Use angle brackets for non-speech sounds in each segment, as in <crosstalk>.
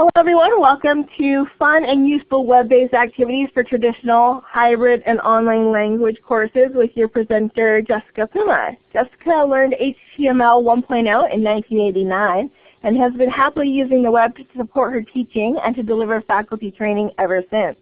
Hello everyone, welcome to fun and useful web-based activities for traditional, hybrid, and online language courses with your presenter Jessica Puma. Jessica learned HTML 1.0 in 1989 and has been happily using the web to support her teaching and to deliver faculty training ever since.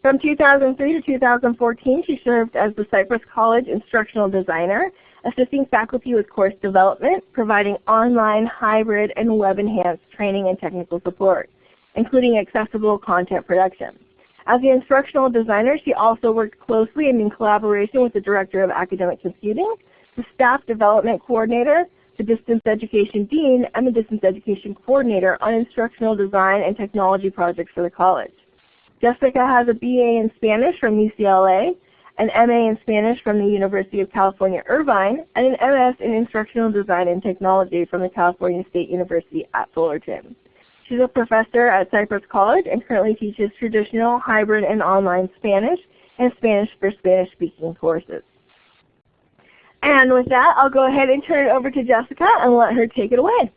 From 2003 to 2014, she served as the Cypress College Instructional Designer, assisting faculty with course development, providing online, hybrid, and web-enhanced training and technical support, including accessible content production. As the instructional designer, she also worked closely and in collaboration with the Director of Academic Computing, the Staff Development Coordinator, the Distance Education Dean, and the Distance Education Coordinator on instructional design and technology projects for the college. Jessica has a BA in Spanish from UCLA, an MA in Spanish from the University of California, Irvine, and an MS in Instructional Design and Technology from the California State University at Fullerton. She's a professor at Cypress College and currently teaches traditional, hybrid, and online Spanish and Spanish for Spanish-speaking courses. And with that, I'll go ahead and turn it over to Jessica and let her take it away.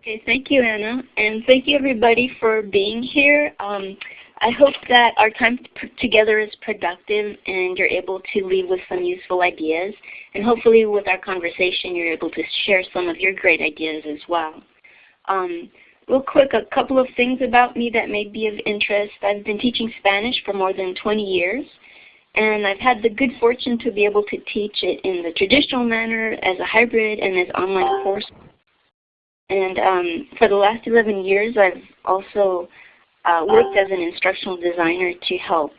Okay, thank you, Anna. And thank you, everybody, for being here. Um, I hope that our time together is productive and you're able to leave with some useful ideas. And hopefully with our conversation you're able to share some of your great ideas as well. Um, real quick, a couple of things about me that may be of interest. I've been teaching Spanish for more than 20 years. And I've had the good fortune to be able to teach it in the traditional manner, as a hybrid, and as online course. And um, for the last 11 years I've also uh, worked as an instructional designer to help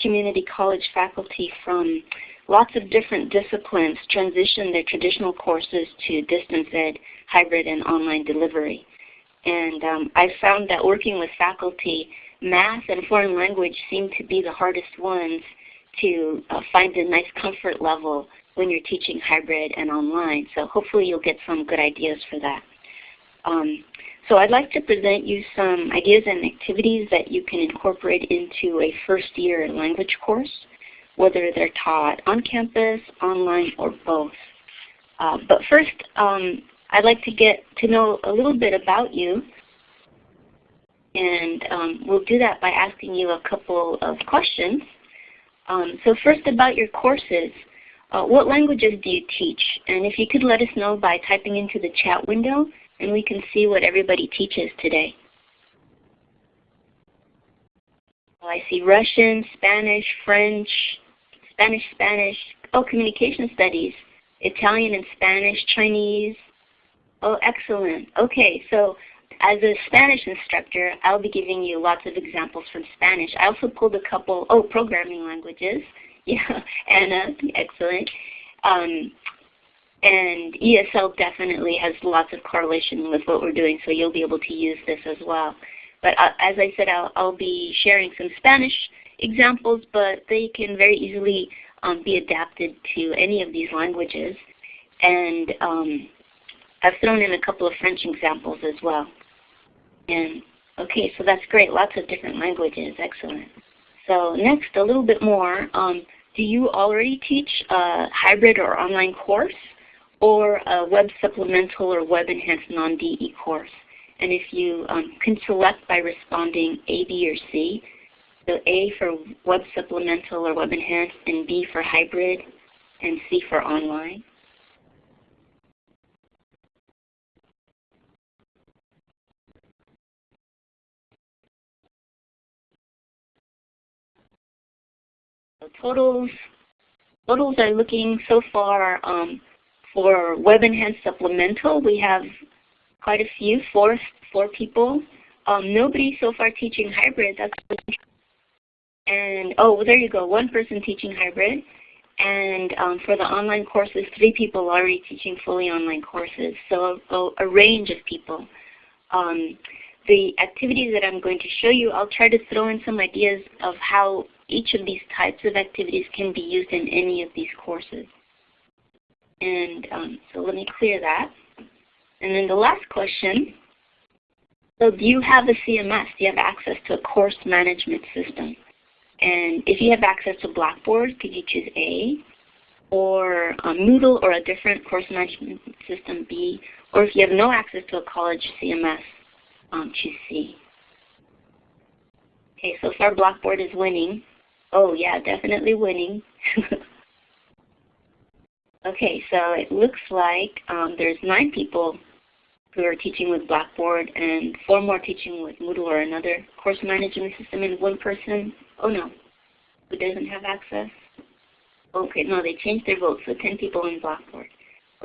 community college faculty from lots of different disciplines transition their traditional courses to distance ed, hybrid, and online delivery. And um, I found that working with faculty, math and foreign language seem to be the hardest ones to uh, find a nice comfort level when you're teaching hybrid and online. So hopefully you'll get some good ideas for that. Um, so I'd like to present you some ideas and activities that you can incorporate into a first year language course, whether they're taught on campus, online, or both. Uh, but first, um, I'd like to get to know a little bit about you. And um, we'll do that by asking you a couple of questions. Um, so first about your courses. Uh, what languages do you teach? And if you could let us know by typing into the chat window, and we can see what everybody teaches today. Well, I see Russian, Spanish, French, Spanish, Spanish, oh, communication studies, Italian and Spanish, Chinese. Oh, excellent. Okay, so as a Spanish instructor, I'll be giving you lots of examples from Spanish. I also pulled a couple, oh, programming languages. <laughs> Yeah, Anna, excellent. Um, and ESL definitely has lots of correlation with what we're doing, so you'll be able to use this as well. But uh, as I said, I'll, I'll, be sharing some Spanish examples, but they can very easily um, be adapted to any of these languages. And um, I've thrown in a couple of French examples as well. And okay, so that's great. Lots of different languages. Excellent. So next, a little bit more. Um, do you already teach a hybrid or online course? Or a web supplemental or web enhanced non-DE course. And if you um, can select by responding A, B, or C, so A for web supplemental or web enhanced, and B for hybrid, and C for online. So totals, totals are looking so far um, for Web Enhanced Supplemental, we have quite a few, four, four people. Um, nobody so far teaching hybrid. That's and oh, there you go, one person teaching hybrid. And um, for the online courses, three people already teaching fully online courses. So a, a range of people. Um, the activities that I'm going to show you, I'll try to throw in some ideas of how each of these types of activities can be used in any of these courses. And um, so let me clear that. And then the last question, so do you have a CMS? Do you have access to a course management system? And if you have access to Blackboard, could you choose A? Or Moodle or a different course management system B? Or if you have no access to a college CMS, um, choose C. Okay, so far Blackboard is winning. Oh yeah, definitely winning. <laughs> okay, so it looks like um, there's nine people who are teaching with Blackboard and four more teaching with Moodle or another course management system and one person, oh no, who doesn't have access. Okay, no, they changed their votes, so 10 people in Blackboard.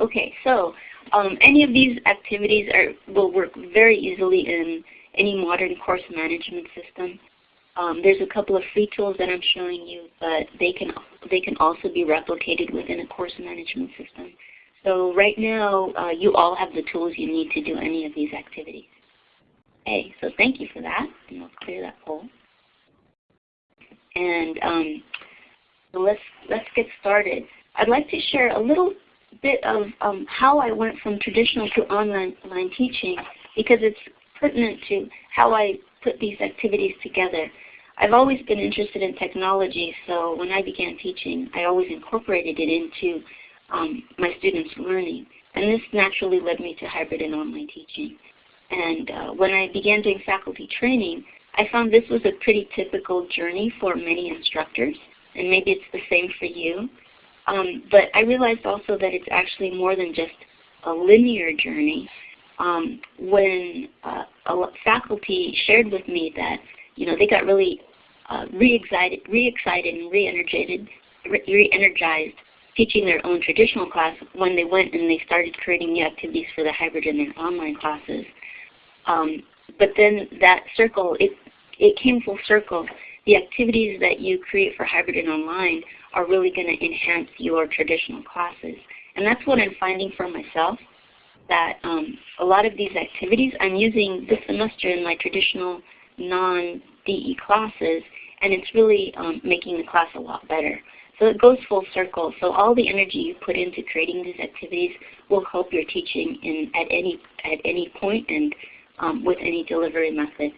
Okay, so um, any of these activities are, will work very easily in any modern course management system. Um, there's a couple of free tools that I'm showing you, but they can, they can also be replicated within a course management system. So right now, uh, you all have the tools you need to do any of these activities. Okay, so thank you for that, and I'll clear that poll. And um, so let's, let's get started. I'd like to share a little bit of um, how I went from traditional to online, online teaching because it's pertinent to how I put these activities together. I've always been interested in technology, so when I began teaching, I always incorporated it into um, my students' learning. And this naturally led me to hybrid and online teaching. And uh, when I began doing faculty training, I found this was a pretty typical journey for many instructors, and maybe it's the same for you. Um, but I realized also that it's actually more than just a linear journey. Um, when uh, a faculty shared with me that you know they got really uh, re-excited, re-excited and re-energized, re-energized teaching their own traditional class when they went and they started creating new activities for the hybrid and their online classes. Um, but then that circle, it, it came full circle. The activities that you create for hybrid and online are really going to enhance your traditional classes. And that's what I'm finding for myself, that um, a lot of these activities I'm using this semester in my traditional non-DE classes, and it's really um, making the class a lot better. So it goes full circle. So all the energy you put into creating these activities will help your teaching in, at, any, at any point and um, with any delivery method.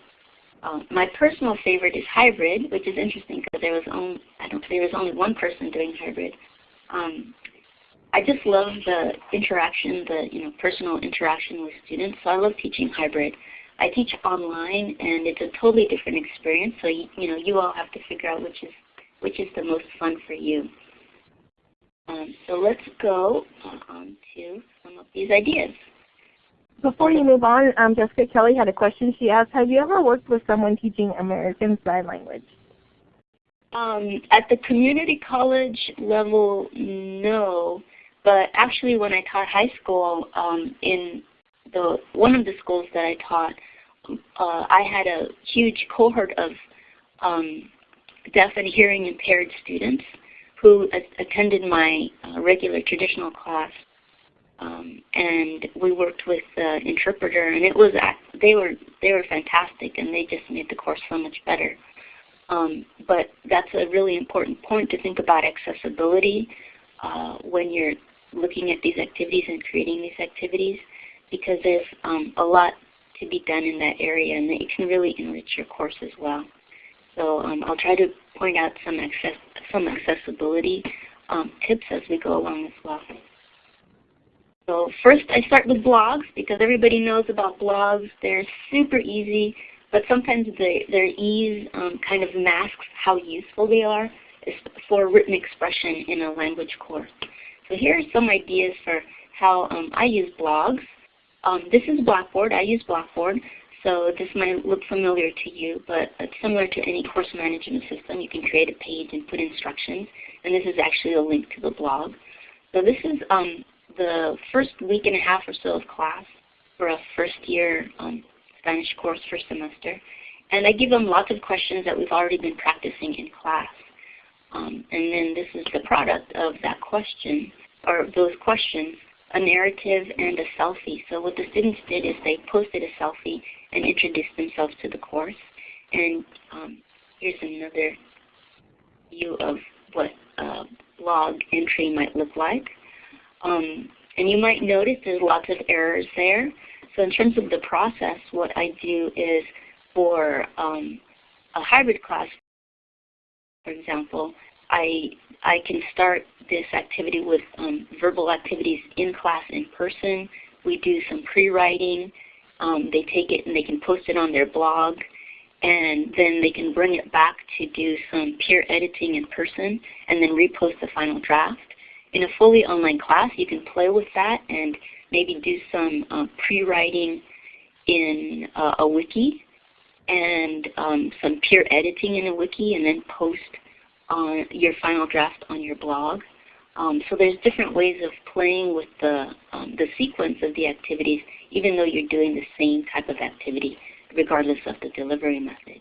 Um, my personal favorite is hybrid, which is interesting because there was only I don't there was only one person doing hybrid. Um, I just love the interaction, the you know personal interaction with students. So I love teaching hybrid. I teach online, and it's a totally different experience. So you, you know you all have to figure out which is which is the most fun for you. Um, so let's go on to some of these ideas. Before you move on, um, Jessica Kelly had a question. She asked, have you ever worked with someone teaching American Sign Language? Um, at the community college level, no. But actually when I taught high school, um, in the one of the schools that I taught, uh, I had a huge cohort of um, deaf and hearing impaired students who attended my uh, regular traditional class. Um, and we worked with the interpreter, and it was they were they were fantastic, and they just made the course so much better. Um, but that's a really important point to think about accessibility uh, when you're looking at these activities and creating these activities, because there's um, a lot to be done in that area, and it can really enrich your course as well. So um, I'll try to point out some, access, some accessibility um, tips as we go along as well. So first I start with blogs because everybody knows about blogs. They're super easy, but sometimes they, their ease um, kind of masks how useful they are for written expression in a language course. So here are some ideas for how um, I use blogs. Um, this is Blackboard. I use Blackboard. So this might look familiar to you, but it's similar to any course management system. You can create a page and put instructions, and this is actually a link to the blog. So this is um, the first week and a half or so of class for a first year um, Spanish course first semester. And I give them lots of questions that we've already been practicing in class. Um, and then this is the product of that question, or those questions, a narrative and a selfie. So what the students did is they posted a selfie and introduced themselves to the course. And um, here's another view of what a blog entry might look like. Um, and you might notice there's lots of errors there. So in terms of the process, what I do is for um, a hybrid class, for example, I, I can start this activity with um, verbal activities in class in person. We do some pre-writing. Um, they take it and they can post it on their blog. and then they can bring it back to do some peer editing in person and then repost the final draft. In a fully online class, you can play with that and maybe do some uh, pre-writing in uh, a wiki and um, some peer editing in a wiki and then post on your final draft on your blog. Um, so there's different ways of playing with the, um, the sequence of the activities even though you're doing the same type of activity regardless of the delivery method.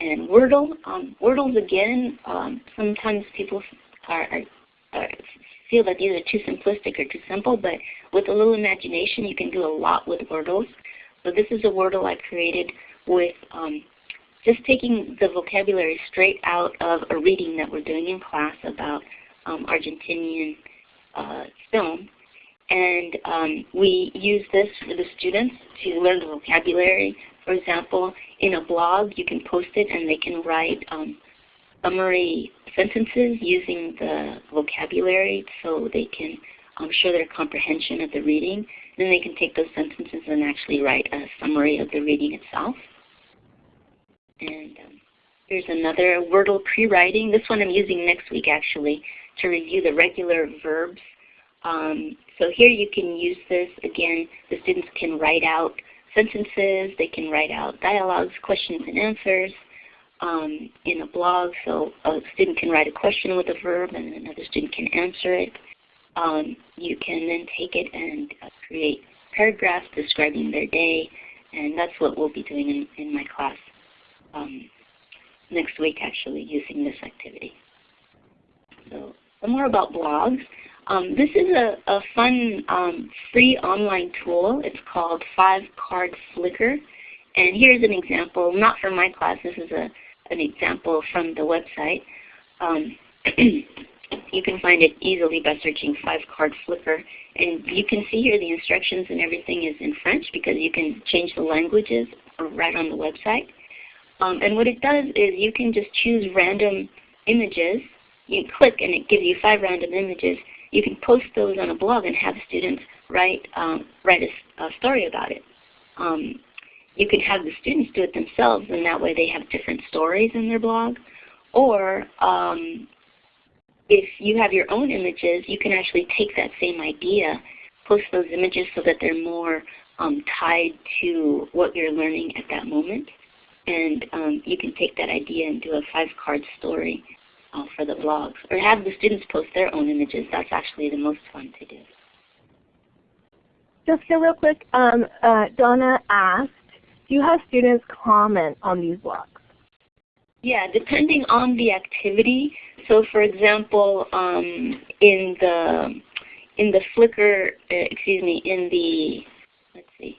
And Wordle, um, Wordles again, um, sometimes people are, are, are, feel that these are too simplistic or too simple, but with a little imagination you can do a lot with Wordles. So this is a Wordle I created with um, just taking the vocabulary straight out of a reading that we're doing in class about um, Argentinian uh, film and um, we use this for the students to learn the vocabulary. For example, in a blog you can post it and they can write um, summary sentences using the vocabulary so they can um, show their comprehension of the reading. Then they can take those sentences and actually write a summary of the reading itself. And um, here's another Wordle pre-writing. This one I'm using next week actually to review the regular verbs um, so here you can use this. Again, the students can write out sentences, they can write out dialogues, questions and answers um, in a blog. So a student can write a question with a verb and another student can answer it. Um, you can then take it and uh, create paragraphs describing their day and that's what we'll be doing in, in my class um, next week actually using this activity. So some more about blogs. Um, this is a, a fun um, free online tool. It's called Five Card Flickr. And here's an example, not from my class, this is a, an example from the website. Um, <clears throat> you can find it easily by searching Five Card Flickr. And you can see here the instructions and everything is in French because you can change the languages right on the website. Um, and what it does is you can just choose random images. You click and it gives you five random images you can post those on a blog and have students write, um, write a, a, story about it. Um, you can have the students do it themselves and that way they have different stories in their blog. Or um, if you have your own images, you can actually take that same idea, post those images so that they're more um, tied to what you're learning at that moment. And um, you can take that idea and do a five-card story uh, for the blogs, or have the students post their own images. That's actually the most fun to do. Just real quick, um, uh, Donna asked, do you have students comment on these blogs? Yeah, depending on the activity. So for example, um, in the in the Flickr, uh, excuse me, in the let's see,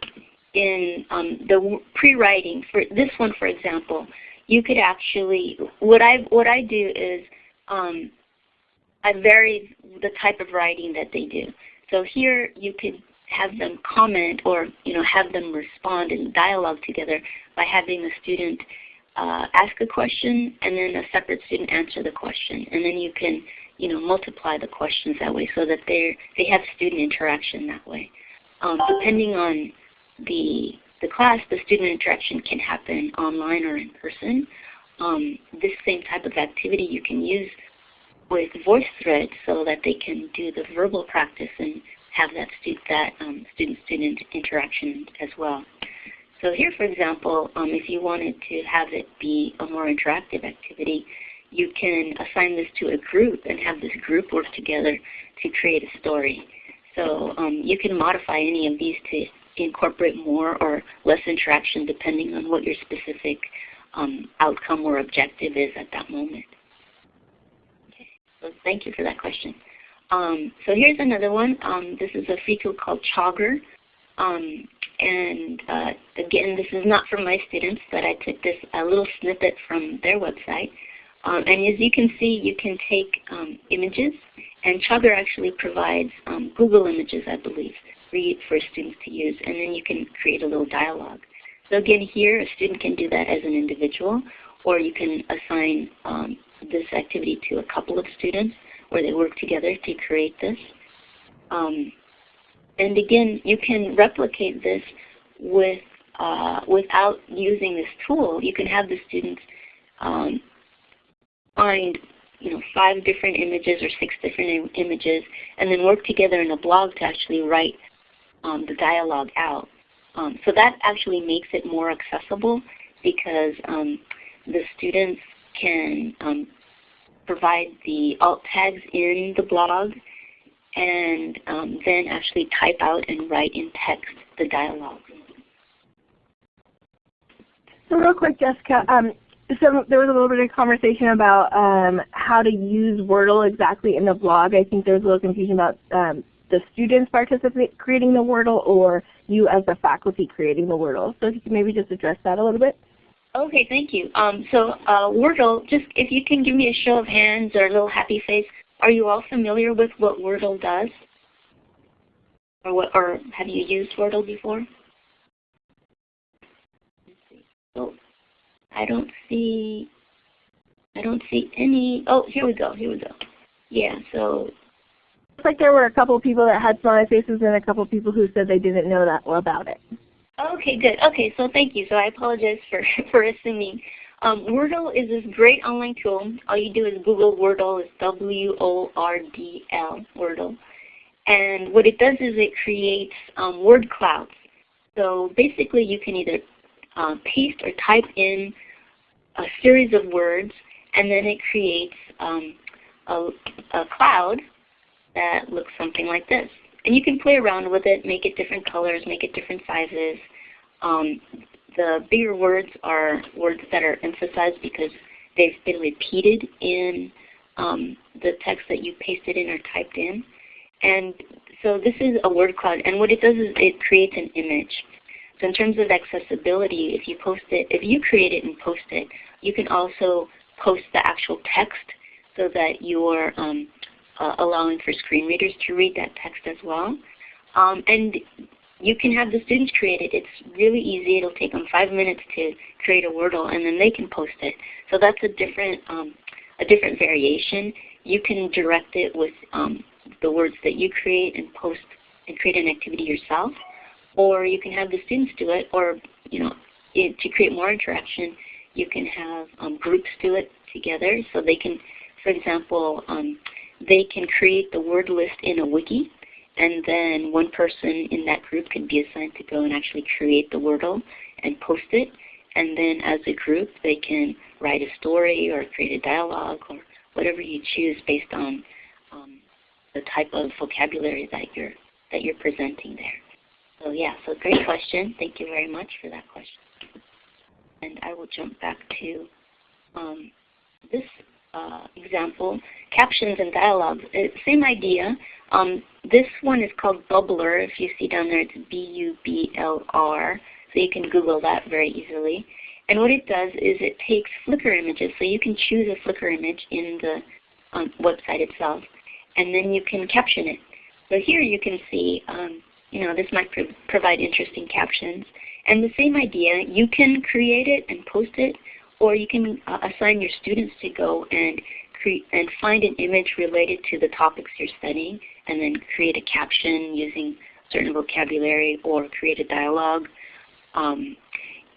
in um, the pre-writing for this one, for example, you could actually, what I, what I do is um, I vary the type of writing that they do. So here you could have them comment or you know have them respond in dialogue together by having the student uh, ask a question and then a separate student answer the question. And then you can you know multiply the questions that way so that they they have student interaction that way. Um, depending on the the class, the student interaction can happen online or in person. Um, this same type of activity you can use with VoiceThread so that they can do the verbal practice and have that, that um, student-student interaction as well. So here, for example, um, if you wanted to have it be a more interactive activity, you can assign this to a group and have this group work together to create a story. So um, you can modify any of these to incorporate more or less interaction depending on what your specific um, outcome or objective is at that moment. Okay, so thank you for that question. Um, so here's another one. Um, this is a free tool called Chogger. Um, and uh, again, this is not from my students, but I took this a little snippet from their website. Um, and as you can see, you can take um, images, and Chogger actually provides Google images, I believe free for students to use, and then you can create a little dialogue. So again, here a student can do that as an individual, or you can assign um, this activity to a couple of students where they work together to create this. Um, and again, you can replicate this with uh, without using this tool, you can have the students um, find you know, five different images or six different Im images and then work together in a blog to actually write um, the dialogue out. Um, so that actually makes it more accessible because um, the students can um, provide the alt tags in the blog and um, then actually type out and write in text the dialogue. So real quick, Jessica, um, so there was a little bit of conversation about um, how to use Wordle exactly in the blog. I think there was a little confusion about um, the students participating creating the Wordle or you as the faculty creating the Wordle. So if you maybe just address that a little bit. Okay, thank you. Um, so uh, Wordle, just if you can give me a show of hands or a little happy face, are you all familiar with what Wordle does? Or, what, or have you used Wordle before? Oh, I don't see, I don't see any, oh, here we go, here we go. Yeah, so like there were a couple people that had smiley faces and a couple people who said they didn't know that well about it. Okay, good. Okay, so thank you. So I apologize for, <laughs> for assuming. Um, Wordle is this great online tool. All you do is Google Wordle. It's W-O-R-D-L, Wordle. And what it does is it creates um, word clouds. So basically you can either uh, paste or type in a series of words and then it creates um, a, a cloud that looks something like this. And you can play around with it, make it different colors, make it different sizes. Um, the bigger words are words that are emphasized because they've been repeated in um, the text that you pasted in or typed in. And so this is a word cloud. And what it does is it creates an image. So in terms of accessibility, if you post it, if you create it and post it, you can also post the actual text so that your um, uh, allowing for screen readers to read that text as well. Um, and you can have the students create it. It's really easy. It'll take them five minutes to create a Wordle, and then they can post it. So that's a different, um, a different variation. You can direct it with um, the words that you create and post and create an activity yourself, or you can have the students do it, or you know, it, to create more interaction, you can have um, groups do it together. So they can, for example, um, they can create the word list in a wiki, and then one person in that group can be assigned to go and actually create the Wordle and post it. And then as a group, they can write a story or create a dialogue or whatever you choose based on um, the type of vocabulary that you're that you're presenting there. So yeah, so great question. Thank you very much for that question. And I will jump back to um, this uh, example, captions and dialogues. Uh, same idea. Um, this one is called Bubblr. If you see down there, it's B-U-B-L-R. So you can Google that very easily. And what it does is it takes Flickr images. So you can choose a Flickr image in the um, website itself. And then you can caption it. So here you can see, um, you know, this might pro provide interesting captions. And the same idea, you can create it and post it or you can uh, assign your students to go and create and find an image related to the topics you're studying and then create a caption using certain vocabulary or create a dialogue. Um,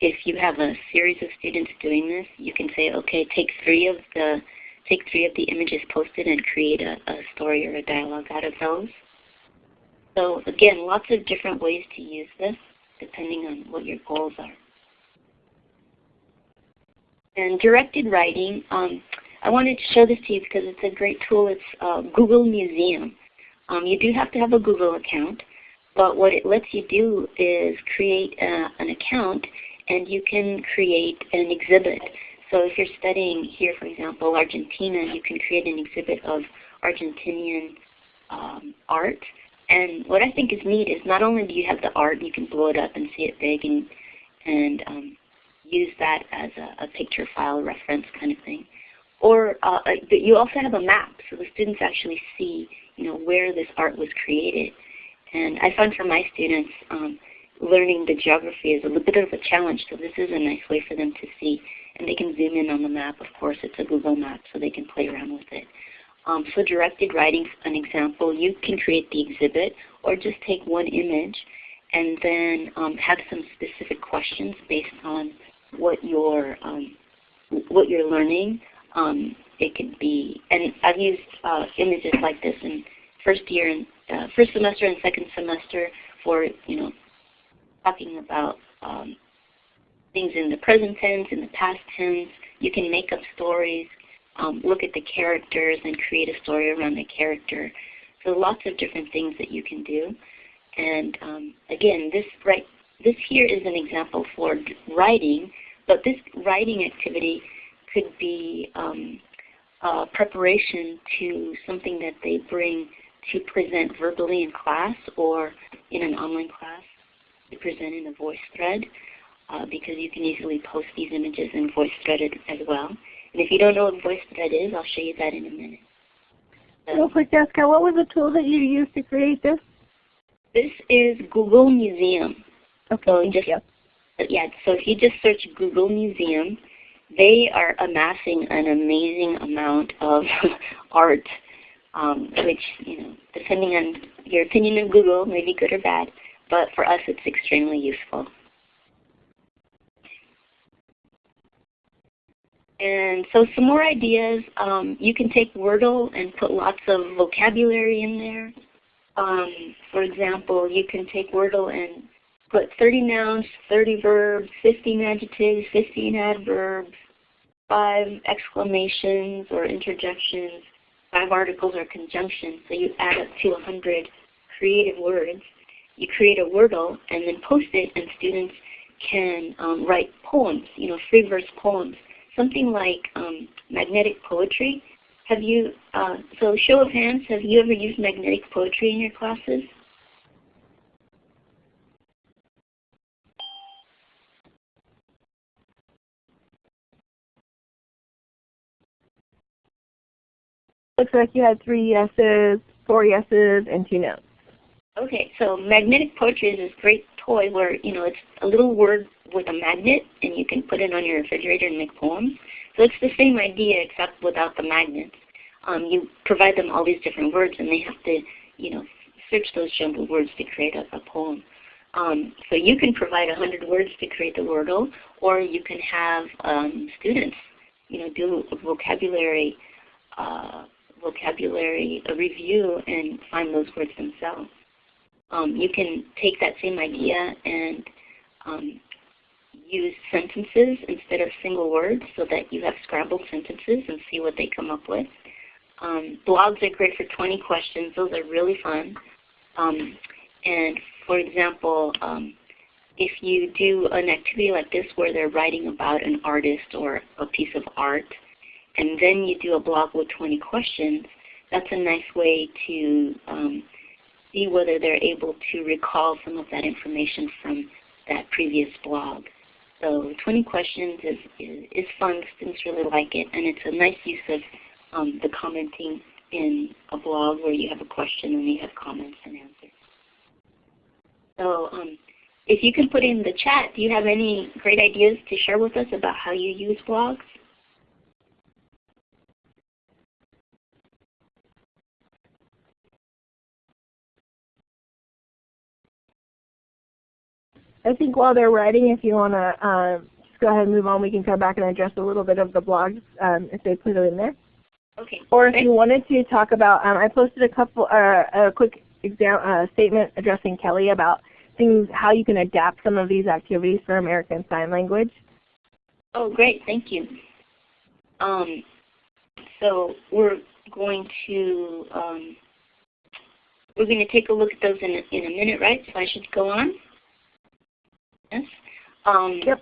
if you have a series of students doing this, you can say, okay, take three of the take three of the images posted and create a, a story or a dialogue out of those. So again, lots of different ways to use this depending on what your goals are. And directed writing, um, I wanted to show this to you because it's a great tool. It's uh, Google Museum. Um, you do have to have a Google account, but what it lets you do is create a, an account and you can create an exhibit. So if you're studying here, for example, Argentina, you can create an exhibit of Argentinian um, art. And what I think is neat is not only do you have the art, you can blow it up and see it big and, and um, use that as a, a picture file reference kind of thing. Or uh, uh you also have a map, so the students actually see you know, where this art was created. And I found for my students, um, learning the geography is a little bit of a challenge, so this is a nice way for them to see. And they can zoom in on the map. Of course, it's a Google map, so they can play around with it. Um, so directed writing, an example, you can create the exhibit or just take one image and then um, have some specific questions based on what you're um, what you're learning. Um, it could be, and I've used uh, images like this in first year and uh, first semester and second semester for you know talking about um, things in the present tense, in the past tense. You can make up stories, um, look at the characters, and create a story around the character. So lots of different things that you can do. And um, again, this right this here is an example for writing, but this writing activity could be um, preparation to something that they bring to present verbally in class or in an online class to present in a VoiceThread uh, because you can easily post these images in voice VoiceThread as well. And if you don't know what VoiceThread is, I'll show you that in a minute. So, Real quick, Jessica, what was the tool that you used to create this? This is Google Museum. Okay, so just, you. Yeah, so if you just search Google Museum, they are amassing an amazing amount of <laughs> art, um, which, you know, depending on your opinion of Google, may be good or bad, but for us it's extremely useful. And so some more ideas. Um, you can take Wordle and put lots of vocabulary in there. Um, for example, you can take Wordle and put 30 nouns, 30 verbs, 15 adjectives, 15 adverbs, 5 exclamations or interjections, 5 articles or conjunctions. So you add up to 100 creative words. You create a Wordle and then post it and students can um, write poems, you know, free verse poems something like um, magnetic poetry. Have you, uh, so show of hands, have you ever used magnetic poetry in your classes? Looks like you had three yeses, four yeses, and two no's. Okay, so magnetic poetry is this great toy where you know it's a little word with a magnet and you can put it on your refrigerator and make poems. So it's the same idea except without the magnets. Um, you provide them all these different words and they have to, you know, search those jumbled words to create a, a poem. Um, so you can provide 100 words to create the Wordle, or you can have um, students, you know, do vocabulary, uh, vocabulary a review and find those words themselves. Um, you can take that same idea and um, use sentences instead of single words so that you have scrambled sentences and see what they come up with. Um, blogs are great for 20 questions. Those are really fun. Um, and for example, um, if you do an activity like this where they're writing about an artist or a piece of art, and then you do a blog with 20 questions, that's a nice way to um, see whether they're able to recall some of that information from that previous blog. So 20 questions is, is, is fun. Students really like it. And it's a nice use of um, the commenting in a blog where you have a question and you have comments and answers. So um, if you can put in the chat, do you have any great ideas to share with us about how you use blogs? I think while they're writing, if you want to uh, just go ahead and move on, we can come back and address a little bit of the blogs um, if they put it in there. Okay. Or if you wanted to talk about, um, I posted a couple, uh, a quick exam, uh, statement addressing Kelly about things, how you can adapt some of these activities for American Sign Language. Oh, great. Thank you. Um, so we're going to um, we're going to take a look at those in a, in a minute, right? So I should go on. Um, yep.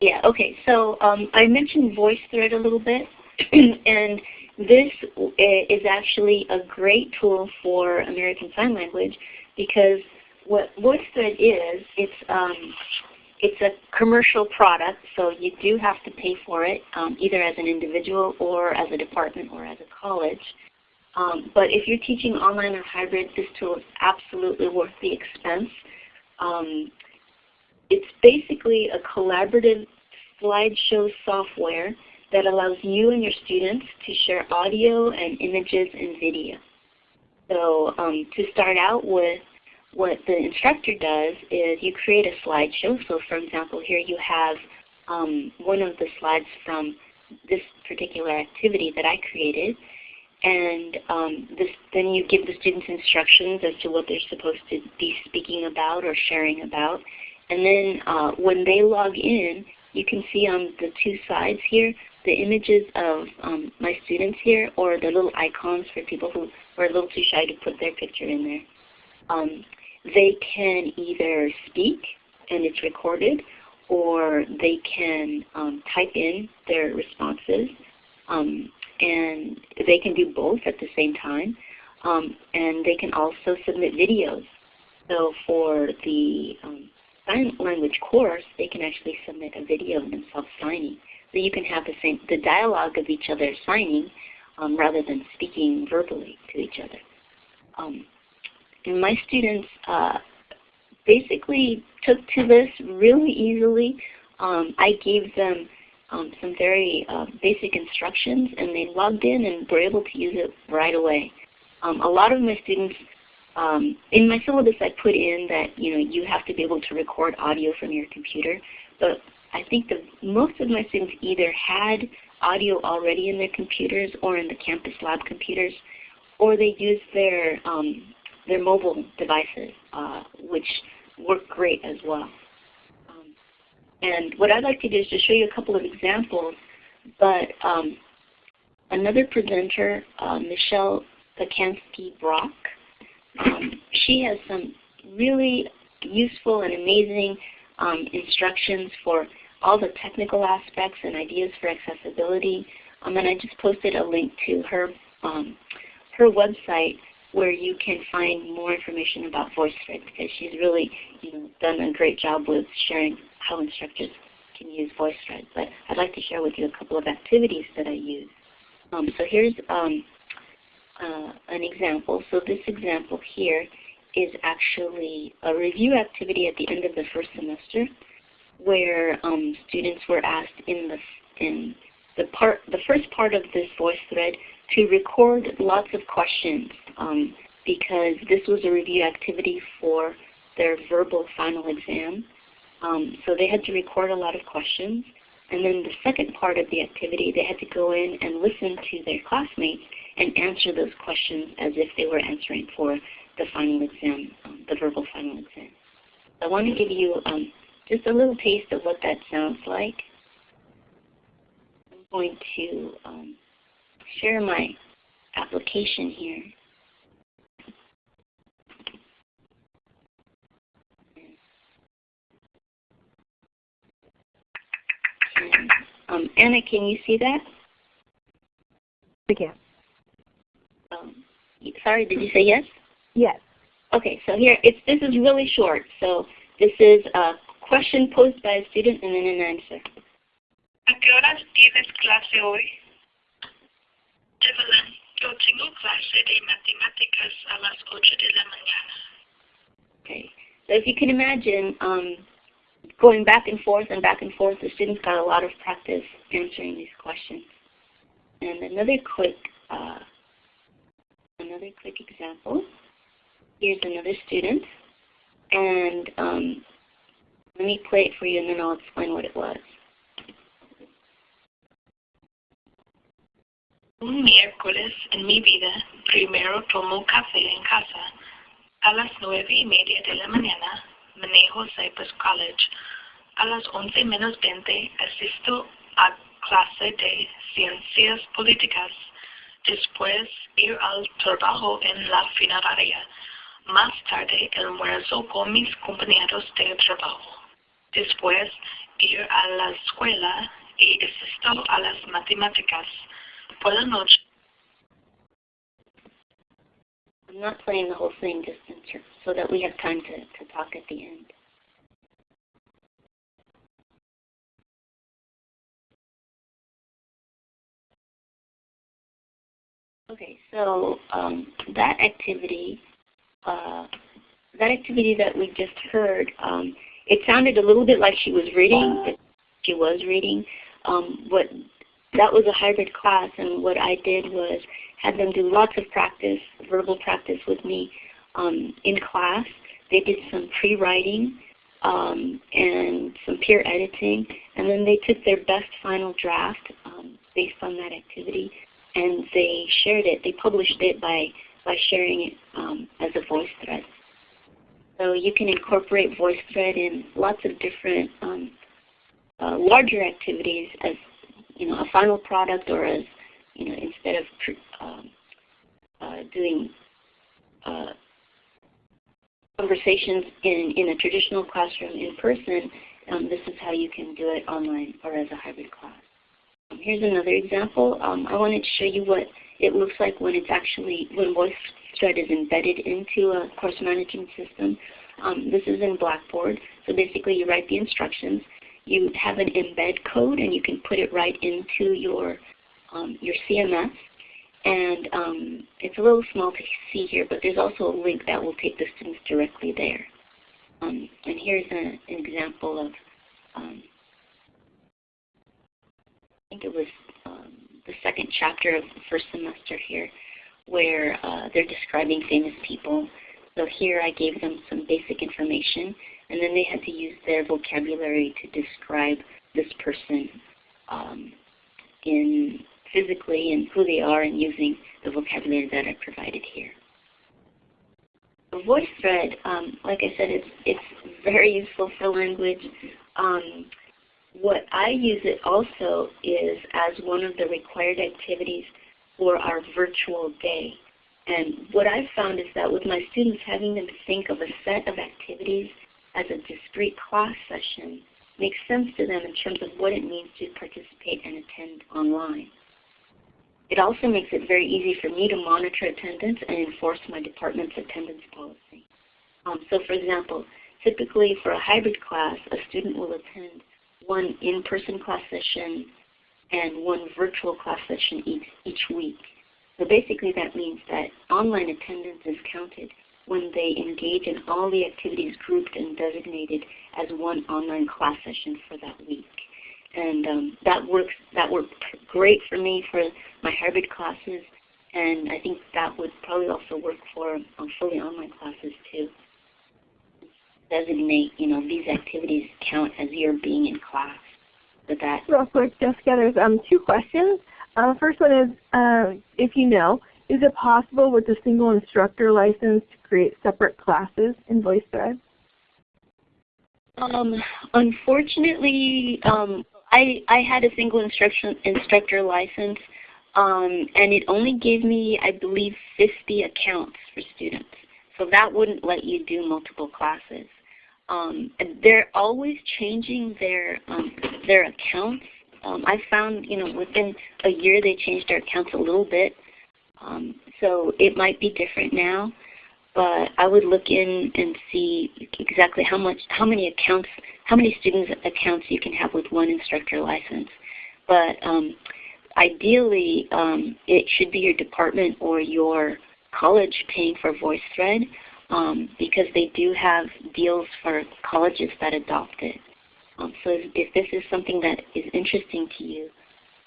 Yeah, okay. So um, I mentioned VoiceThread a little bit. <clears throat> and this is actually a great tool for American Sign Language because what VoiceThread is, it's, um, it's a commercial product, so you do have to pay for it, um, either as an individual or as a department or as a college. Um, but if you're teaching online or hybrid, this tool is absolutely worth the expense. Um, it's basically a collaborative slideshow software that allows you and your students to share audio and images and video. So um, to start out with, what the instructor does is you create a slideshow. So for example, here you have um, one of the slides from this particular activity that I created. And um, this, then you give the students instructions as to what they're supposed to be speaking about or sharing about. And then uh, when they log in, you can see on the two sides here the images of um, my students here or the little icons for people who are a little too shy to put their picture in there. Um, they can either speak and it's recorded or they can um, type in their responses um, and they can do both at the same time. Um, and they can also submit videos. So for the um, sign language course, they can actually submit a video of themselves signing. So you can have the same the dialogue of each other signing um, rather than speaking verbally to each other. Um, and my students uh, basically took to this really easily. Um, I gave them um, some very uh, basic instructions and they logged in and were able to use it right away. Um, a lot of my students, um, in my syllabus I put in that you know you have to be able to record audio from your computer, but I think the most of my students either had audio already in their computers or in the campus lab computers, or they used their um, their mobile devices, uh, which work great as well. Um, and what I'd like to do is just show you a couple of examples, but um, another presenter, uh, Michelle Pacansky-Brock, um, she has some really useful and amazing um, instructions for all the technical aspects and ideas for accessibility. Um, and I just posted a link to her um, her website where you can find more information about VoiceThread because she's really you know, done a great job with sharing how instructors can use VoiceThread. But I'd like to share with you a couple of activities that I use. Um, so here's um, uh, an example. So this example here is actually a review activity at the end of the first semester where um, students were asked in the in the part the first part of this voice thread to record lots of questions um, because this was a review activity for their verbal final exam. Um, so they had to record a lot of questions. And then the second part of the activity, they had to go in and listen to their classmates and answer those questions as if they were answering for the final exam, um, the verbal final exam. I want to give you um, just a little taste of what that sounds like. I'm going to um, share my application here. um, Anna, can you see that? I can. Um, sorry, did you say yes? Yes. Okay, so here, it's, this is really short. So this is a question posed by a student and then an answer. ¿A qué horas tienes clase hoy? Evelyn, yo tengo clase de matemáticas a las 8 de la mañana. Okay, so if you can imagine um, going back and forth and back and forth, the students got a lot of practice answering these questions. And another quick, uh, another quick example. Here's another student, and um, let me play it for you, and then I'll explain what it was. Un miércoles en mi vida, primero tomo café en casa. A las nueve y media de la mañana, manejo Cypress College. A las once menos veinte, asisto a clase de ciencias políticas. Después, ir al trabajo en la funeraria. Más tarde, almuerzo con mis compañeros de trabajo. Después, ir a la escuela y asisto a las matemáticas. Por la noche, I'm not playing the whole thing just in so that we have time to, to talk at the end. Okay, so um, that activity, uh, that activity that we just heard, um, it sounded a little bit like she was reading, but she was reading. Um, what that was a hybrid class, and what I did was had them do lots of practice, verbal practice with me um, in class. they did some pre-writing um, and some peer editing, and then they took their best final draft um, based on that activity, and they shared it. They published it by by sharing it um, as a voice thread. So you can incorporate VoiceThread in lots of different um, uh, larger activities as you know a final product or as you know instead of um, uh, doing uh, conversations in, in a traditional classroom in person, um, this is how you can do it online or as a hybrid class. Here's another example. Um, I wanted to show you what it looks like when it's actually, when VoiceThread is embedded into a course management system. Um, this is in Blackboard. So basically you write the instructions. You have an embed code and you can put it right into your, um, your CMS. And um, it's a little small to see here, but there's also a link that will take the students directly there. Um, and here's a, an example of, um, think it was um, the second chapter of the first semester here, where uh, they're describing famous people. So here I gave them some basic information, and then they had to use their vocabulary to describe this person um, in physically and who they are and using the vocabulary that I provided here. The VoiceThread, um, like I said, it's, it's very useful for language. Um, what I use it also is as one of the required activities for our virtual day. And what I've found is that with my students, having them think of a set of activities as a discrete class session makes sense to them in terms of what it means to participate and attend online. It also makes it very easy for me to monitor attendance and enforce my department's attendance policy. Um, so for example, typically for a hybrid class, a student will attend one in-person class session and one virtual class session each, each week. So basically that means that online attendance is counted when they engage in all the activities grouped and designated as one online class session for that week and um, that works. That worked great for me for my hybrid classes, and I think that would probably also work for um, fully online classes too. Designate, you know, these activities count as you're being in class. With that. Real quick, Jessica, there's um, two questions. Uh, first one is, uh, if you know, is it possible with a single instructor license to create separate classes in VoiceThread? Um, unfortunately, um, I, I had a single instruction instructor license, um, and it only gave me, I believe, 50 accounts for students. So that wouldn't let you do multiple classes. Um, they're always changing their um, their accounts. Um, I found, you know, within a year they changed their accounts a little bit. Um, so it might be different now, but I would look in and see exactly how much, how many accounts how many students accounts you can have with one instructor license. But um, ideally, um, it should be your department or your college paying for VoiceThread um, because they do have deals for colleges that adopt it. Um, so if, if, this is something that is interesting to you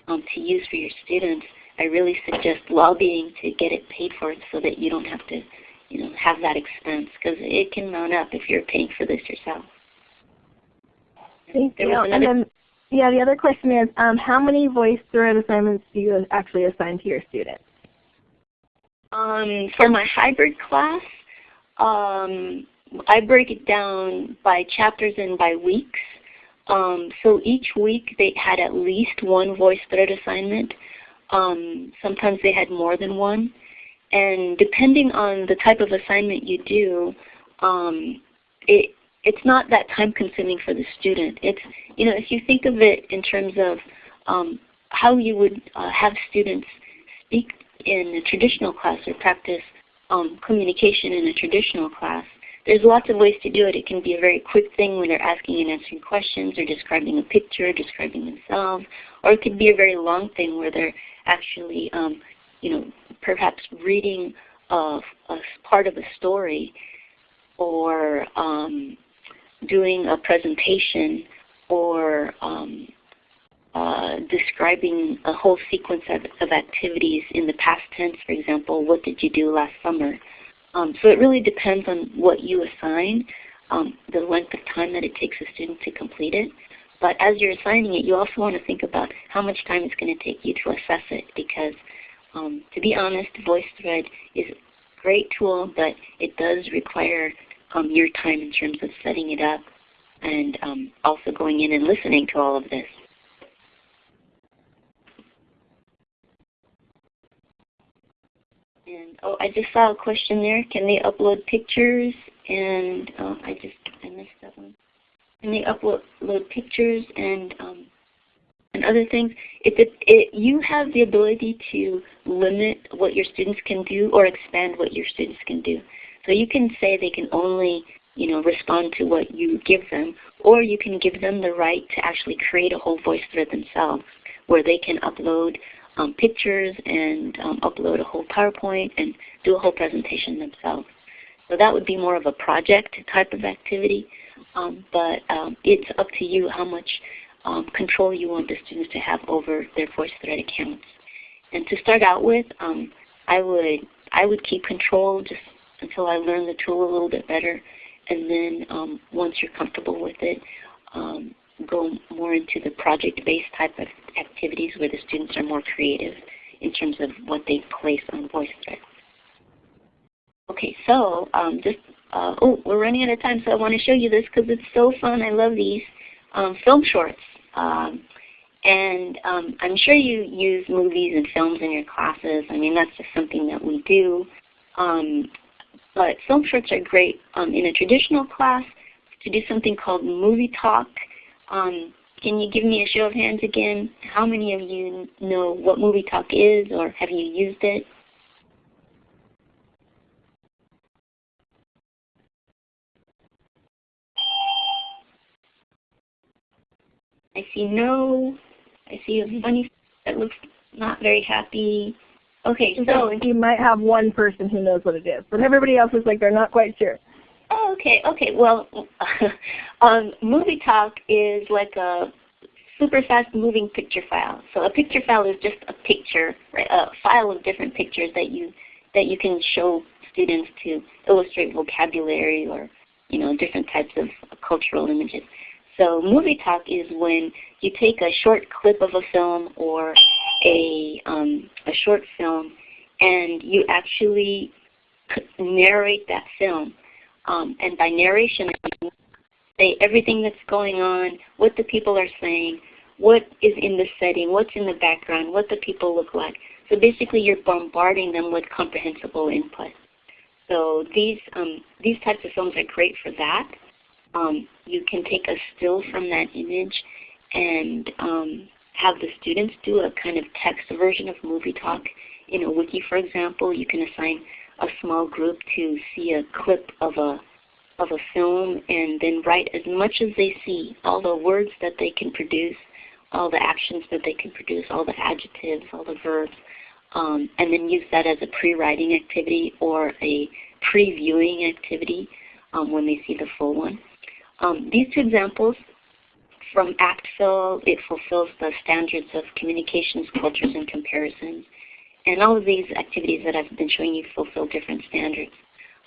um, to use for your students, I really suggest lobbying to get it paid for so that you don't have to you know, have that expense because it can mount up if you're paying for this yourself. Thank you. And then, yeah, the other question is, um, how many voice thread assignments do you actually assign to your students? Um, for my hybrid class, um, I break it down by chapters and by weeks. Um, so each week they had at least one voice thread assignment. Um, sometimes they had more than one. And depending on the type of assignment you do, um, it, it's not that time consuming for the student. It's, you know, if you think of it in terms of um, how you would uh, have students speak in a traditional class or practice um, communication in a traditional class, there's lots of ways to do it. It can be a very quick thing when they're asking and answering questions or describing a picture, describing themselves, or it could be a very long thing where they're actually, um, you know, perhaps reading a, a part of a story or um, doing a presentation or um, uh, describing a whole sequence of, of, activities in the past tense, for example, what did you do last summer? Um, so it really depends on what you assign, um, the length of time that it takes a student to complete it. But as you're assigning it, you also want to think about how much time it's going to take you to assess it because um, to be honest, VoiceThread is a great tool, but it does require um, your time in terms of setting it up and um, also going in and listening to all of this. And oh, I just saw a question there. Can they upload pictures? And uh, I just I missed that one. Can they upload pictures and um, and other things? If it, it, you have the ability to limit what your students can do or expand what your students can do. So you can say they can only you know, respond to what you give them, or you can give them the right to actually create a whole voice thread themselves where they can upload um, pictures and um, upload a whole PowerPoint and do a whole presentation themselves. So that would be more of a project type of activity, um, but um, it's up to you how much um, control you want the students to have over their VoiceThread accounts. And to start out with, um, I would I would keep control just until I learn the tool a little bit better, and then once you're comfortable with it, um, go more into the project-based type of activities where the students are more creative in terms of what they place on VoiceThread. Okay, so um, just uh, oh, we're running out of time, so I want to show you this because it's so fun. I love these um, film shorts. Um, and um, I'm sure you use movies and films in your classes. I mean, that's just something that we do. Um, but film shorts are great um, in a traditional class to do something called movie talk. Um, can you give me a show of hands again? How many of you know what movie talk is or have you used it? I see no. I see a funny that looks not very happy. Okay, so you might have one person who knows what it is, but everybody else is like they're not quite sure. Oh, okay, okay. Well, <laughs> um, Movie Talk is like a super fast moving picture file. So a picture file is just a picture, right? a file of different pictures that you that you can show students to illustrate vocabulary or you know different types of cultural images. So movie talk is when you take a short clip of a film or a, um, a short film and you actually narrate that film. Um, and by narration, say everything that's going on, what the people are saying, what is in the setting, what's in the background, what the people look like. So basically you're bombarding them with comprehensible input. So these, um, these types of films are great for that. Um, you can take a still from that image and um, have the students do a kind of text version of movie talk. In a wiki, for example, you can assign a small group to see a clip of a of a film and then write as much as they see, all the words that they can produce, all the actions that they can produce, all the adjectives, all the verbs, um, and then use that as a pre-writing activity or a pre-viewing activity um, when they see the full one. Um, these two examples from ACTFL, it fulfills the standards of communications, cultures, and comparisons. And all of these activities that I've been showing you fulfill different standards.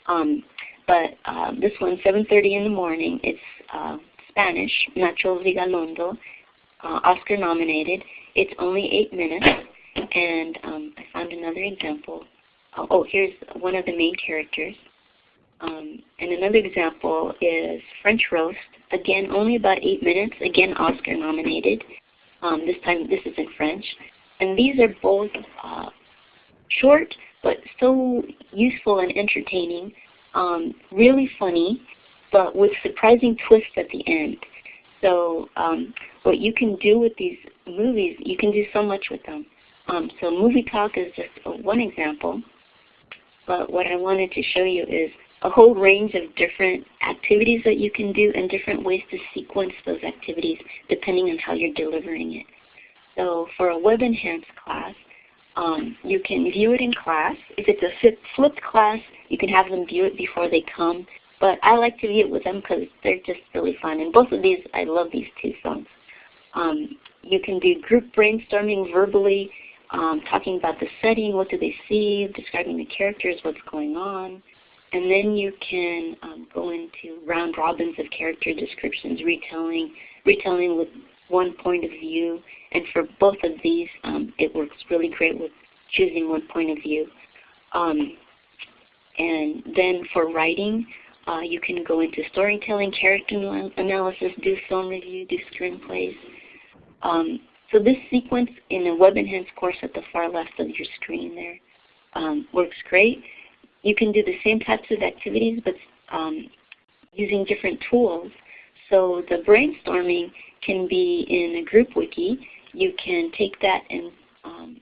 Um, but uh, this one, 7.30 in the morning, it's uh, Spanish, Nacho Vigalondo, uh, Oscar nominated. It's only eight minutes. And um, I found another example. Oh, oh, here's one of the main characters. Um, and another example is French Roast. Again, only about eight minutes. Again, Oscar nominated. Um, this time, this is in French. And these are both uh, short, but so useful and entertaining. Um, really funny, but with surprising twists at the end. So um, what you can do with these movies, you can do so much with them. Um, so Movie Talk is just one example. But what I wanted to show you is a whole range of different activities that you can do and different ways to sequence those activities depending on how you're delivering it. So for a Web Enhanced class, um, you can view it in class. If it's a flipped class, you can have them view it before they come. But I like to view it with them because they're just really fun. And both of these, I love these two songs. Um, you can do group brainstorming verbally, um, talking about the setting, what do they see, describing the characters, what's going on. and then you can um, go into round robins of character descriptions, retelling, retelling with one point of view. And for both of these, um, it works really great with choosing one point of view. Um, and then for writing, uh, you can go into storytelling, character analysis, do film review, do screenplays. Um, so this sequence in the Web Enhanced course at the far left of your screen there um, works great. You can do the same types of activities but um, using different tools. So the brainstorming can be in a group wiki. You can take that and um,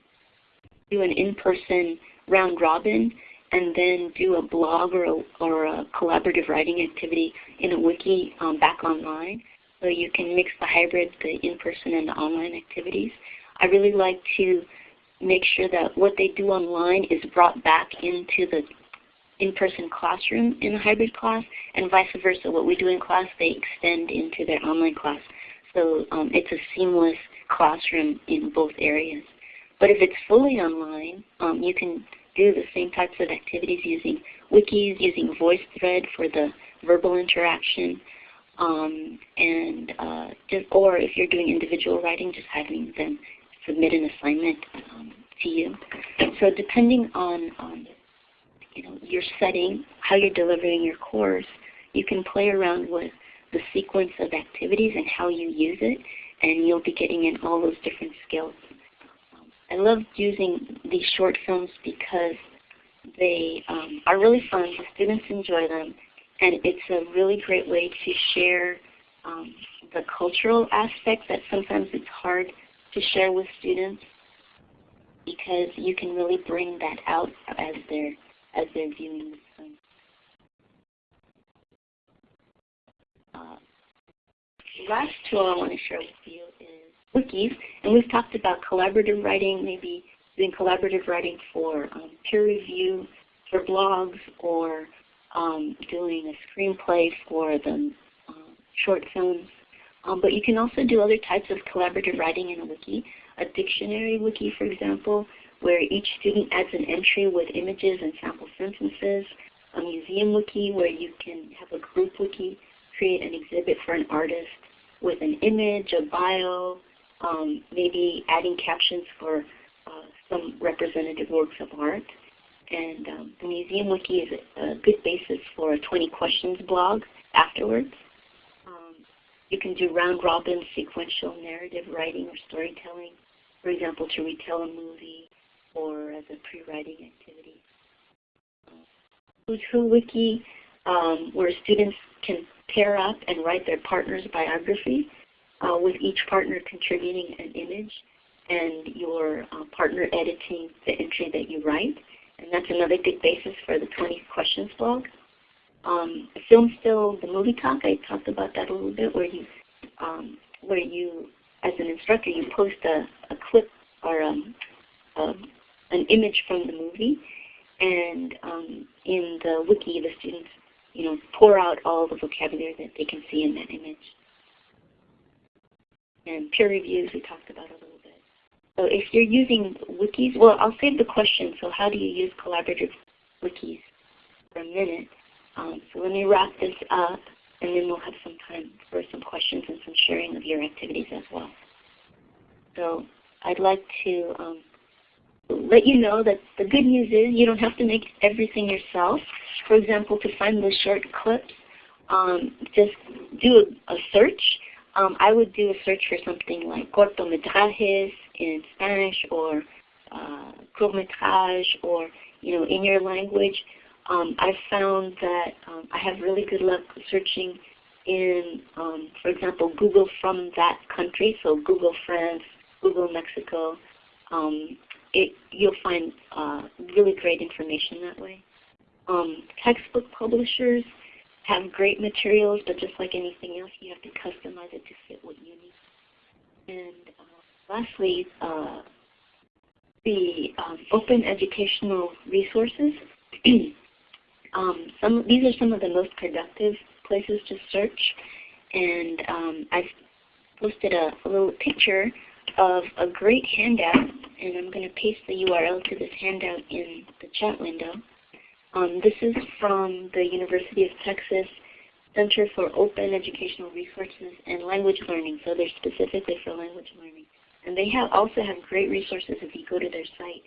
do an in-person round robin and then do a blog or a, or a collaborative writing activity in a wiki um, back online. So you can mix the hybrid, the in-person and the online activities. I really like to make sure that what they do online is brought back into the in-person classroom in a hybrid class, and vice versa. What we do in class, they extend into their online class. So um, it's a seamless classroom in both areas. But if it's fully online, um, you can do the same types of activities using wikis, using VoiceThread for the verbal interaction, um, and uh, just, or if you're doing individual writing, just having them submit an assignment um, to you. So depending on, on you know, your setting, how you're delivering your course, you can play around with the sequence of activities and how you use it, and you'll be getting in all those different skills. I love using these short films because they um, are really fun. The students enjoy them. And it's a really great way to share um, the cultural aspect that sometimes it's hard to share with students because you can really bring that out as they're, as they're viewing the. Uh, last tool I want to share with you is wikis. And we've talked about collaborative writing, maybe doing collaborative writing for um, peer review, for blogs, or um, doing a screenplay for the um, short films. Um, but you can also do other types of collaborative writing in a wiki. A dictionary wiki, for example, where each student adds an entry with images and sample sentences. A museum wiki where you can have a group wiki, create an exhibit for an artist with an image, a bio, um, maybe adding captions for uh, some representative works of art. And um, the Museum Wiki is a, good basis for a 20 questions blog afterwards. Um, you can do round robin sequential narrative writing or storytelling, for example, to retell a movie or as a pre-writing activity. Uh, Who Wiki, um, where students can pair up and write their partner's biography uh, with each partner contributing an image and your uh, partner editing the entry that you write. And that's another good basis for the 20 questions blog. Um, Film Still, the movie talk, I talked about that a little bit, where you, um, where you, as an instructor, you post a, a clip or um, um, an image from the movie, and um, in the wiki, the students, you know, pour out all the vocabulary that they can see in that image and peer reviews we talked about a little bit. So if you're using wikis, well, I'll save the question, so how do you use collaborative wikis for a minute. Um, so let me wrap this up, and then we'll have some time for some questions and some sharing of your activities as well. So I'd like to um, let you know that the good news is you don't have to make everything yourself. For example, to find the short clips, um, just do a, a search um, I would do a search for something like cortometrajes in Spanish or uh, or you know in your language. Um, I've found that um, I have really good luck searching in, um, for example, Google from that country, so Google France, Google Mexico. Um, it, you'll find uh, really great information that way. Um, textbook publishers, have great materials, but just like anything else, you have to customize it to fit what you need. And uh, lastly, uh, the um, open educational resources. <clears throat> um, some these are some of the most productive places to search, and um, I've posted a, a, little picture of a great handout, and I'm going to paste the URL to this handout in the chat window. Um, this is from the University of Texas Center for Open Educational Resources and Language Learning, so they're specifically for language learning. And they have also have great resources if you go to their site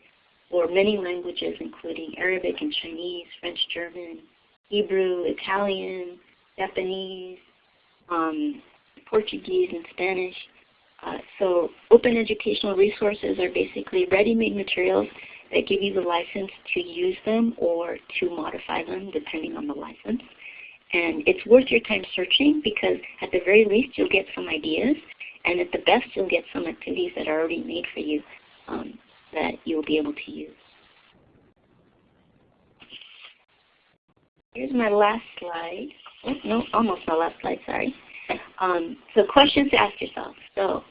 for many languages, including Arabic and Chinese, French, German, Hebrew, Italian, Japanese, um, Portuguese, and Spanish. Uh, so open educational resources are basically ready-made materials that give you the license to use them or to modify them depending on the license. And it's worth your time searching because at the very least you'll get some ideas and at the best you'll get some activities that are already made for you um, that you'll be able to use. Here's my last slide. Oh, no, almost my last slide, sorry. Um, so questions to ask yourself. So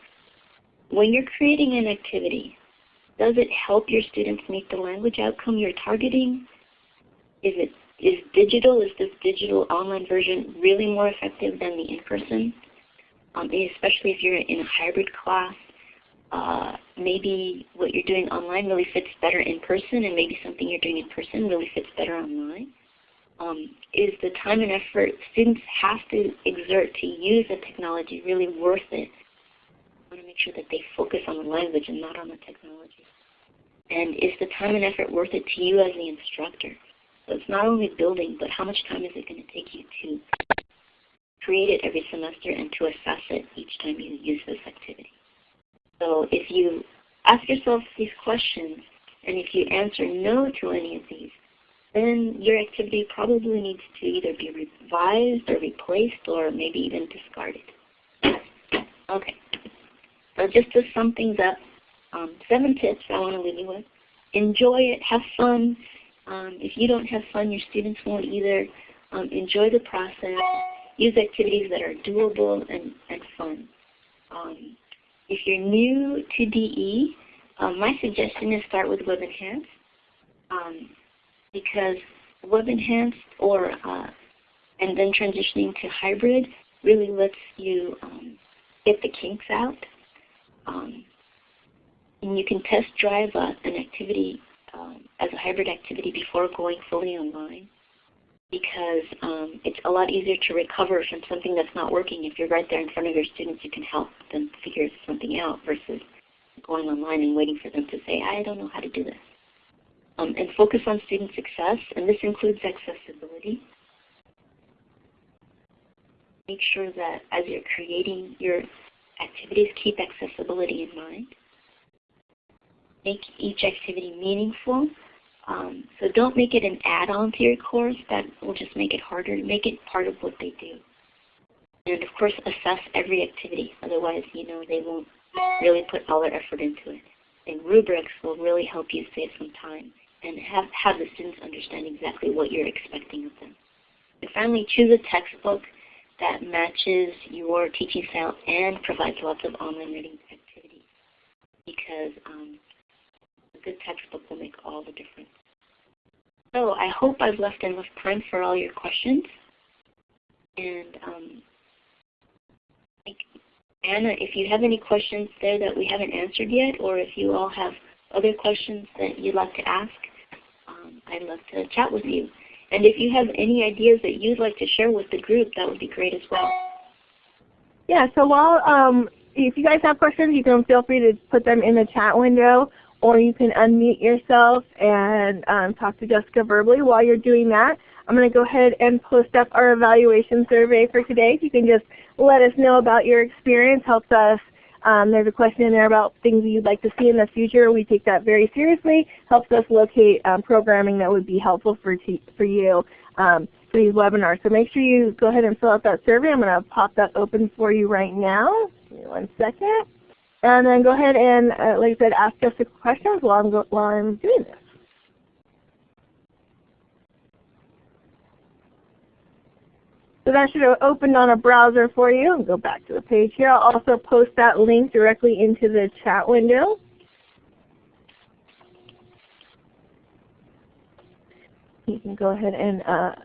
when you're creating an activity, does it help your students meet the language outcome you're targeting? Is it is digital, is this digital online version really more effective than the in-person? Um, especially if you're in a hybrid class, uh, maybe what you're doing online really fits better in person and maybe something you're doing in person really fits better online. Um, is the time and effort students have to exert to use the technology really worth it? Want to make sure that they focus on the language and not on the technology. And is the time and effort worth it to you as the instructor? So it's not only building, but how much time is it going to take you to create it every semester and to assess it each time you use this activity. So if you ask yourself these questions, and if you answer no to any of these, then your activity probably needs to either be revised or replaced or maybe even discarded. <coughs> Okay, so just to sum things up, um, seven tips I want to leave you with. Enjoy it, have fun, um, if you don't have fun, your students won't either. Um, enjoy the process. Use activities that are doable and, and fun. Um, if you're new to DE, um, my suggestion is start with Web Enhanced um, because Web Enhanced or uh, and then transitioning to hybrid really lets you get the kinks out. And you can test drive uh, an activity um, as a hybrid activity before going fully online because um, it's a lot easier to recover from something that's not working. If you're right there in front of your students, you can help them figure something out versus going online and waiting for them to say, I don't know how to do this. Um, and focus on student success, and this includes accessibility. Make sure that as you're creating your activities, keep accessibility in mind make each activity meaningful. Um, so don't make it an add-on to your course. That will just make it harder. Make it part of what they do. And of course, assess every activity. Otherwise, you know, they won't really put all their effort into it. And rubrics will really help you save some time and have, have the students understand exactly what you're expecting of them. And finally, choose a textbook that matches your teaching style and provides lots of online reading activities. Because um, good textbook will make all the difference. So I hope I've left enough time for all your questions. And um, Anna, if you have any questions there that we haven't answered yet, or if you all have other questions that you'd like to ask, um, I'd love to chat with you. And if you have any ideas that you'd like to share with the group, that would be great as well. Yeah, so while um, if you guys have questions, you can feel free to put them in the chat window or you can unmute yourself and um, talk to Jessica verbally while you're doing that. I'm going to go ahead and post up our evaluation survey for today. If you can just let us know about your experience, helps us. Um, there's a question in there about things you'd like to see in the future. We take that very seriously. Helps us locate um, programming that would be helpful for, for you um, for these webinars. So make sure you go ahead and fill out that survey. I'm going to pop that open for you right now. Give me one second. And then go ahead and, uh, like I said, ask us the questions while I'm, while I'm doing this. So that should have opened on a browser for you. I'll go back to the page here. I'll also post that link directly into the chat window. You can go ahead and uh,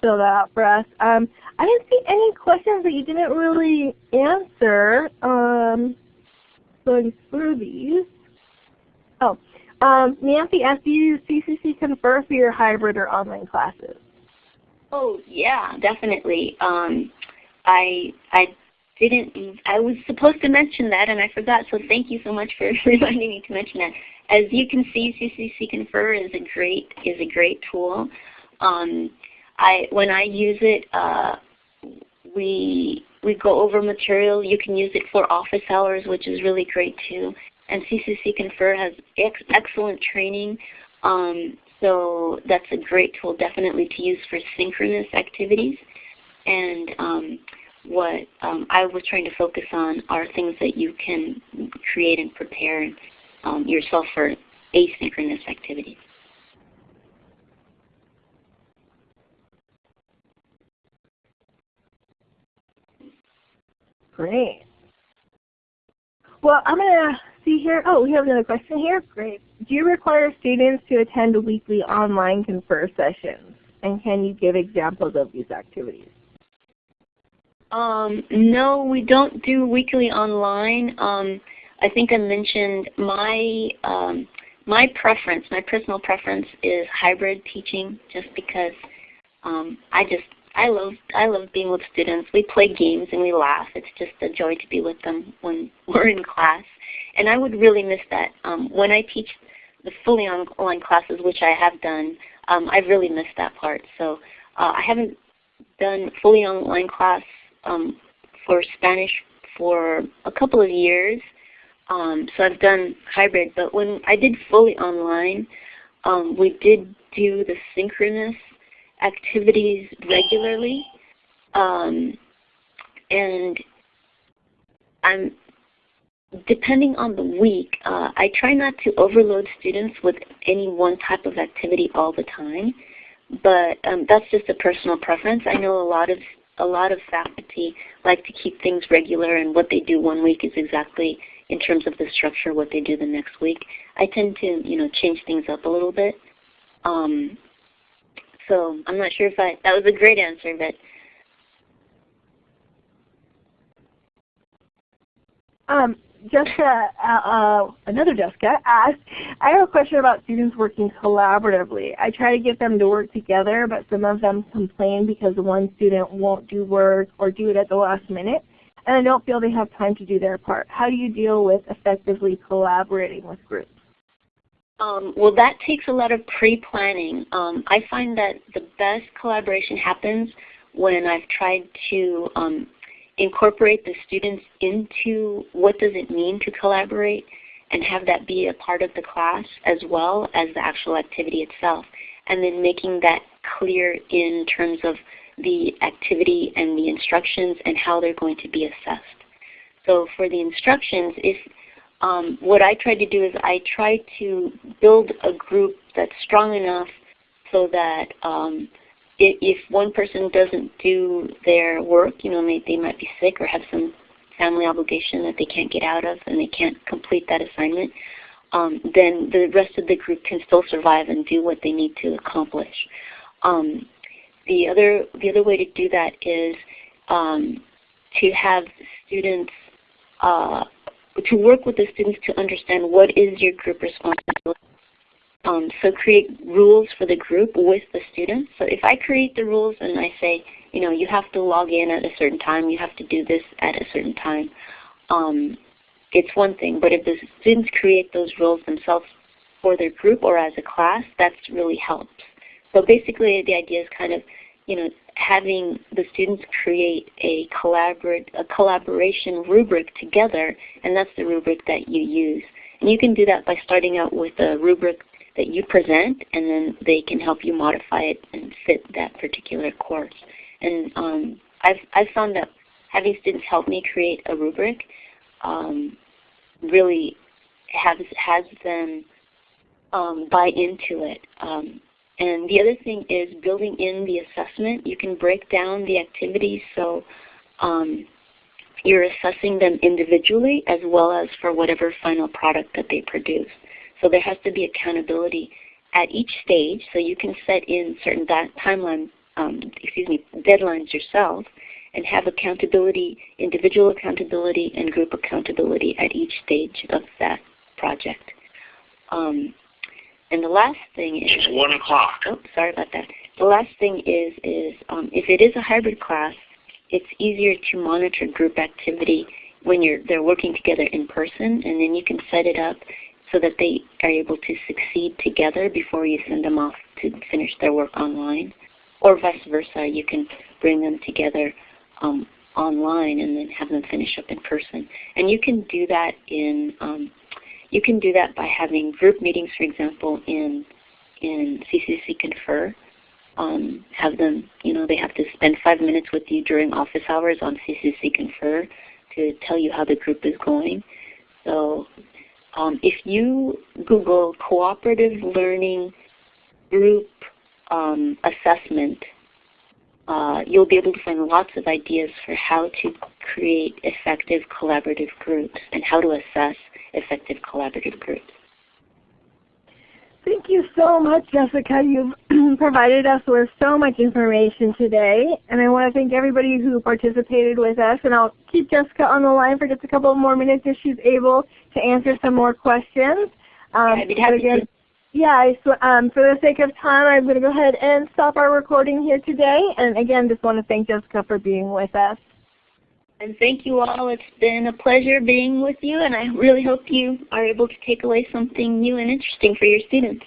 fill that out for us. Um, I didn't see any questions that you didn't really answer. Um, going through these. Oh, Um, Nancy asked, do you CCC Confer for your hybrid or online classes? Oh yeah, definitely. Um, I I didn't. I was supposed to mention that, and I forgot. So thank you so much for <laughs> reminding me to mention that. As you can see, CCC Confer is a great is a great tool. Um, I when I use it, uh, we we go over material. You can use it for office hours, which is really great too. And CCC Confer has ex excellent training. Um, so that's a great tool definitely to use for synchronous activities. And um, what um, I was trying to focus on are things that you can create and prepare um, yourself for asynchronous activities. Great. Well, I'm going to see here. Oh, we have another question here. Great. Do you require students to attend weekly online confer sessions? And can you give examples of these activities? Um, no, we don't do weekly online. Um, I think I mentioned my um, my preference, my personal preference is hybrid teaching, just because um, I just I love I love being with students. We play games and we laugh. It's just a joy to be with them when <laughs> we're in class. And I would really miss that. Um, when I teach the fully online classes, which I have done, um, I really missed that part. So uh, I haven't done fully online class um, for Spanish for a couple of years. Um, so I've done hybrid, but when I did fully online, um, we did do the synchronous activities regularly. Um, and I'm depending on the week, uh, I try not to overload students with any one type of activity all the time, but um, that's just a personal preference. I know a lot of a lot of faculty like to keep things regular, and what they do one week is exactly in terms of the structure what they do the next week. I tend to you know change things up a little bit. Um, so I'm not sure if I, that was a great answer, but. Um, Jessica, uh, uh, another Jessica asked, I have a question about students working collaboratively. I try to get them to work together, but some of them complain because one student won't do work or do it at the last minute, and I don't feel they have time to do their part. How do you deal with effectively collaborating with groups? Um, well, that takes a lot of pre-planning. Um, I find that the best collaboration happens when I've tried to um, incorporate the students into what does it mean to collaborate and have that be a part of the class as well as the actual activity itself. And then making that clear in terms of the activity and the instructions and how they're going to be assessed. So for the instructions, if um, what I try to do is I try to build a group that's strong enough so that um, if, one person doesn't do their work, you know, they, they might be sick or have some family obligation that they can't get out of and they can't complete that assignment, um, then the rest of the group can still survive and do what they need to accomplish. Um, the other the other way to do that is um, to have students uh, to work with the students to understand what is your group responsibility. Um, so create rules for the group with the students. So if I create the rules and I say, you know, you have to log in at a certain time, you have to do this at a certain time, um, it's one thing. But if the students create those rules themselves for their group or as a class, that really helps. So basically the idea is kind of, you know, having the students create a, collaborate, a collaboration rubric together, and that's the rubric that you use. And you can do that by starting out with a rubric that you present, and then they can help you modify it and fit that particular course. And um, I've, I've found that having students help me create a rubric um, really has, has them um, buy into it. Um, and the other thing is building in the assessment. You can break down the activities so um, you're assessing them individually as well as for whatever final product that they produce. So there has to be accountability at each stage. So you can set in certain timeline, um, excuse me, deadlines yourself, and have accountability, individual accountability, and group accountability at each stage of that project. Um, And the last thing is It's one o'clock. Oh, sorry about that. The last thing is is um, if it is a hybrid class, it's easier to monitor group activity when you're they're working together in person, and then you can set it up so that they are able to succeed together before you send them off to finish their work online, or vice versa. You can bring them together um, online and then have them finish up in person, and you can do that in um, you can do that by having group meetings, for example, in in CCC Confer. Um, have them, you know, they have to spend five minutes with you during office hours on CCC Confer to tell you how the group is going. So um, if you Google Cooperative Learning Group um, Assessment, uh, you'll be able to find lots of ideas for how to create effective collaborative groups and how to assess effective collaborative groups. Thank you so much, Jessica. You've <clears throat> provided us with so much information today. And I want to thank everybody who participated with us. And I'll keep Jessica on the line for just a couple more minutes if she's able to answer some more questions. Um, I'd be happy again, to. Yeah, so, um, for the sake of time, I'm going to go ahead and stop our recording here today. And again, just want to thank Jessica for being with us. And thank you all. It's been a pleasure being with you, and I really hope you are able to take away something new and interesting for your students.